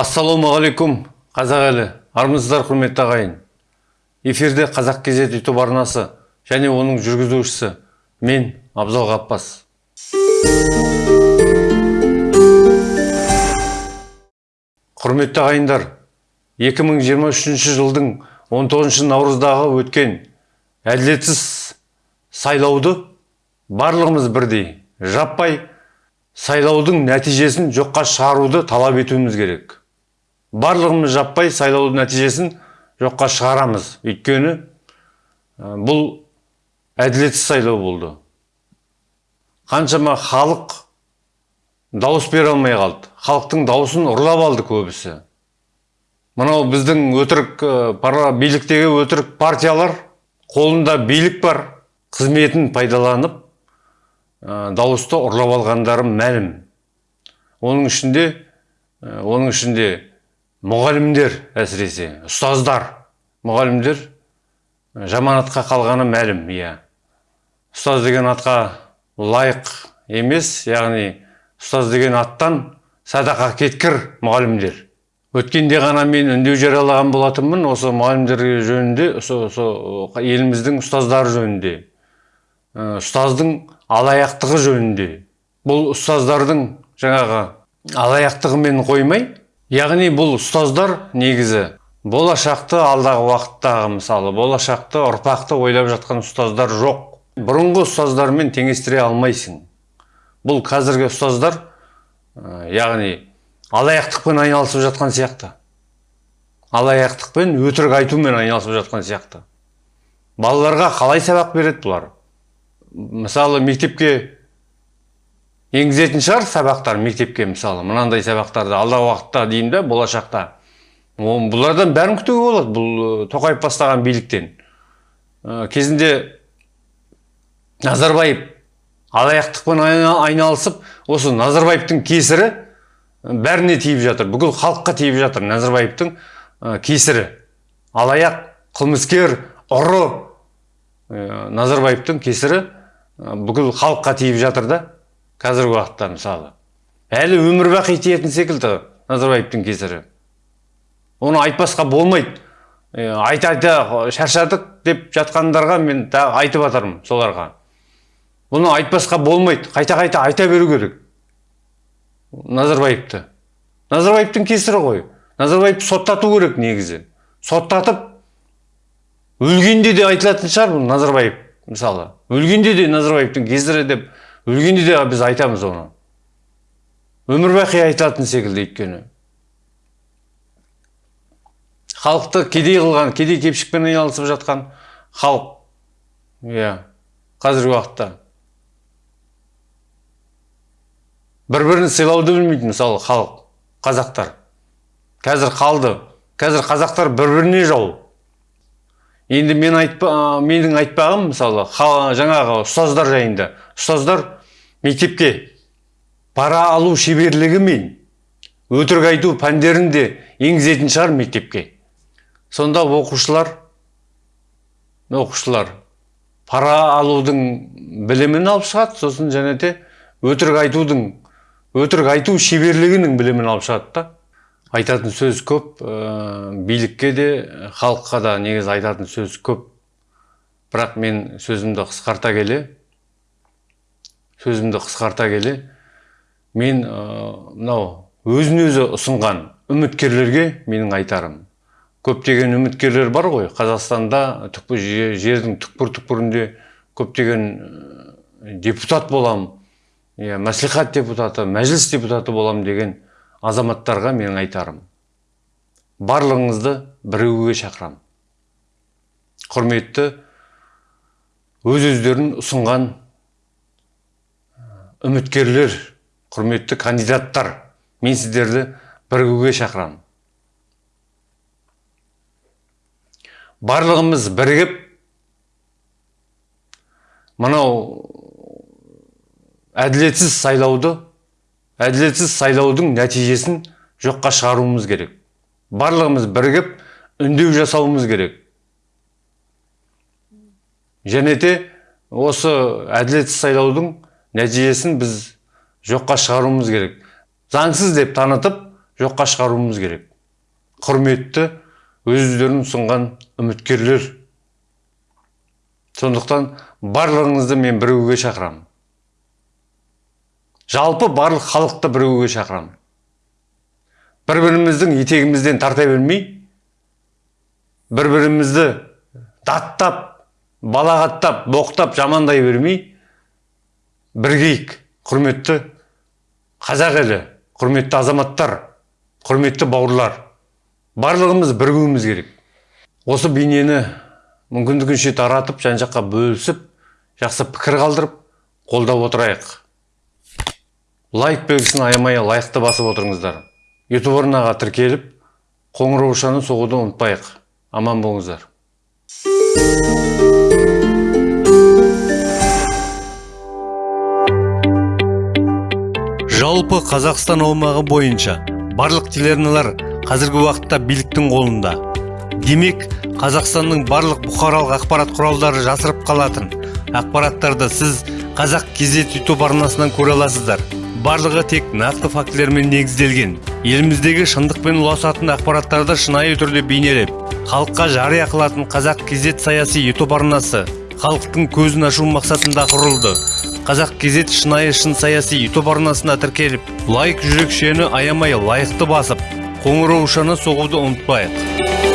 ассалаумағалейкум қазақ елі. Армысыздар құрметті ағайын. Эфирде қазақ кезет ютуб арнасы және оның жүргізушісі мен абзал ғаппас құрметті ағайындар 2023 жылдың 19 наурыздағы өткен әділетсіз сайлауды барлығымыз бірдей жаппай сайлаудың нәтижесін жоққа шығаруды талап етуіміз керек. Барлығымыз жаппай сайлаудың нәтижесін жоққа шығарамыз. Өйткені бұл әділетсіз сайлау болды. Қаншама халық дауыс бере алмай қалды. Халықтың дауысын ұрлап алды көбісі. Мынау біздің өтірік пара биліктегі өтірік партиялар қолында билік бар қызметін пайдаланып ә, дауысты ұрлап алғандары мәлім. Оның ішінде ә, оның ішінде мұғалімдер әсіресе ұстаздар мұғалімдер жаман атқа қалғаны мәлім иә. Ұстаз деген атқа лайық емес яғни ұстаз деген аттан садақа кеткір мұғалімдер. Өткенде ғана мен үндеу жариялаған болатынмын осы мұғалімдер жөнінде осы, еліміздің ұстаздары жөнінде. Ұстаздың алаяқтығы жөнінде. Бұл ұстаздардың жаңағы алаяқтығымен қоймай яғни бұл ұстаздар негізі болашақты алдағы уақыттағы мысалы болашақты ұрпақты ойлап жатқан ұстаздар жоқ. Бұрынғы ұстаздармен теңестіре алмайсың. Бұл қазіргі ұстаздар ә, яғни алаяқтықпен айналысып жатқан сияқты. Алаяқтықпен өтірік айтумен айналысып жатқан сияқты. Балаларға қалай сабақ береді бұлар? Мысалы мектепке енгізетін шығар сабақтар мектепке мысалы. Мынандай сабақтарды алдағы уақытта деймін да болашақта. Бұлардан бәрін күтуге болады бұл тоқаев бастаған биліктен. Ә, кезінде назарбаев алаяқтықпен айналысып осы назарбаевтың кесірі бәріне тиіп жатыр. Бүкіл халыққа тиіп жатыр назарбаевтың кесірі. Алаяқ қылмыскер ұры назарбаевтың кесірі бүкіл халыққа тиіп жатыр да. Қазіргі уақытта мысалы. Әлі өмір бақи тиетін секілді назарбаевтың кесірі оны айтпасқа болмайды. Айта айта шаршадық деп жатқандарға мен айтып жатырмын соларға. Бұны айтпасқа болмайды. Қайта қайта айта беру керек. Назарбаевты. Назарбаевтың кесірі ғой. Назарбаевты соттату керек негізі. Соттатып өлгенде де айтылатын шығар бұл назарбаев мысалы. Өлгенде де назарбаевтың кесірі деп өлгенде де біз айтамыз оны. Өмір бақи айтылатын секілді өйткені. Халықты кедей қылған кедей кепшікпен айналысып жатқан халық. Иә қазіргі уақытта. Бір бірін сыйлауды білмейді мысалы халық қазақтар. Қазір қалды. Қазір қазақтар бір біріне жау. Енді мен айтпа, менің айтпағым мысалы жаңағы ұстаздар жайында. Ұстаздар мектепке пара алу шеберлігімен өтірік айту пәндерін де енгізетін шығар мектепке. Сонда оқушылар оқушылар пара алудың білімін алып шығады сосын және де өтірік айтудың өтірік айту шеберлігінің білімін алып шығады да. Айтатын сөз көп ә, билікке де халыққа да негізі айтатын сөз көп. Бірақ мен сөзімді қысқарта келе сөзімді қысқарта келе мен мынау өзін өзі ұсынған үміткерлерге менің айтарым. Көптеген үміткерлер бар ғой қазақстанда жердің түкпір түкпірінде көптеген депутат боламын иә мәслихат депутаты мәжіліс депутаты болам деген азаматтарға менің айтарым. Барлығыңызды бірігуге шақырам. Құрметті өз өздерін ұсынған үміткерлер құрметті кандидаттар мен сіздерді бірігуге шақырам барлығымыз бірігіп мынау әділетсіз сайлауды әділетсіз сайлаудың нәтижесін жоққа шығаруымыз керек. Барлығымыз бірігіп үндеу жасауымыз керек. Және де осы әділетсіз сайлаудың нәтижесін біз жоққа шығаруымыз керек. Заңсыз деп танытып жоққа шығаруымыз керек. Құрметті өздерін ұсынған үміткерлер. Сондықтан барлығыңызды мен бірігуге шақырамын. Жалпы барлық халықты бірігуге шақырамын. Бір біріміздің етегімізден тарта бермей бір бірімізді даттап балағаттап боқтап жамандай бермей біргейік құрметті қазақ елі құрметті азаматтар құрметті бауырлар. Барлығымыз бірігуіміз керек. Осы бейнені мүмкіндігінше таратып жан жаққа бөлісіп жақсы пікір қалдырып қолдап отырайық. Лайк белгісін аямай лайықты басып отырыңыздар. Ютуб арнаға тіркеліп қоңыраушаны соғуды ұмытпайық. Аман болыңыздар. Жалпы қазақстан аумағы бойынша барлық телеарналар қазіргі уақытта биліктің қолында. Демек қазақстанның барлық бұқаралық ақпарат құралдары жасырып қалатын. Ақпараттарды сіз қазақ кезет ютуб арнасынан көре аласыздар. Барлығы тек нақты фактілермен негізделген. Еліміздегі шындықпен ұласатын ақпараттарды шынайы түрде бейнелеп халыққа жария қылатын қазақ кезет саяси ютуб арнасы халықтың көзін ашу мақсатында құрылды. Қазақ кезет шынайы шын саяси ютуб арнасына тіркеліп лайк жүрекшені аямай лайықты басып қоңыраушаны соғуды ұмытпайық.